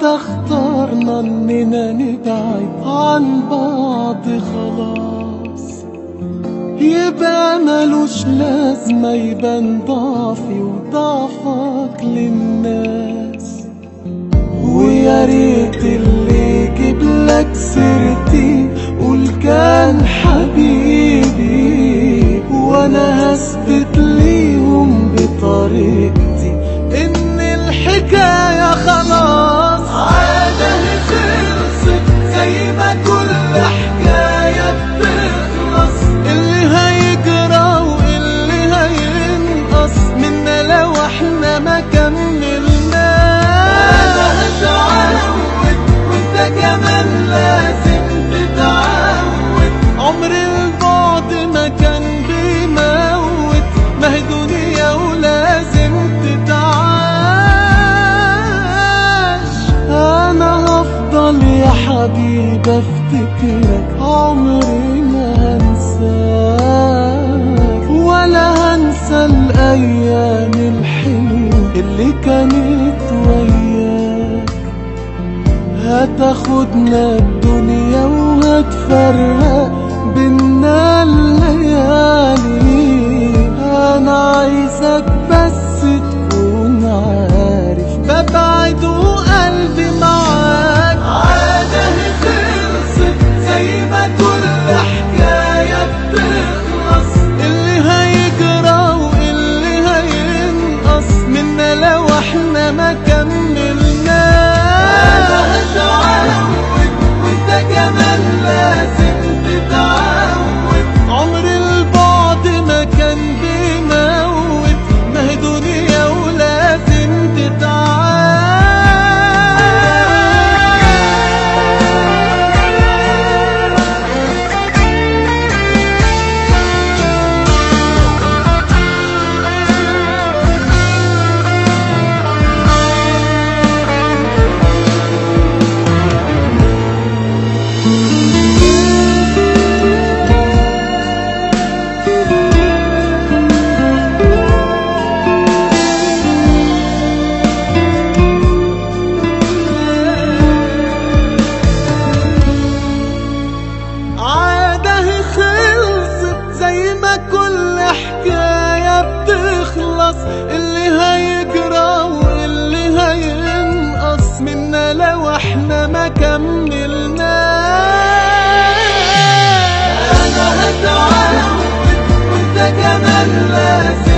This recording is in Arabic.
ساعتها اخترنا اننا نبعد عن بعض خلاص. يبقى ملوش لازمة يبان ضعفي وضعفك للناس. ويا ريت اللي يجيب لك سيرتي البعد ما كان بيموت ما هي دنيا ولازم تتعاش. أنا هفضل يا حبيبي افتكرك عمري ما هنساك ولا هنسى الأيام الحلوة اللي كانت وياك. هتاخدنا الدنيا وهتفرق بينا الليالي. اللي هيجرى واللي هينقص منا لو إحنا ما كملنا. أنا هتعلم وانت كمان لازم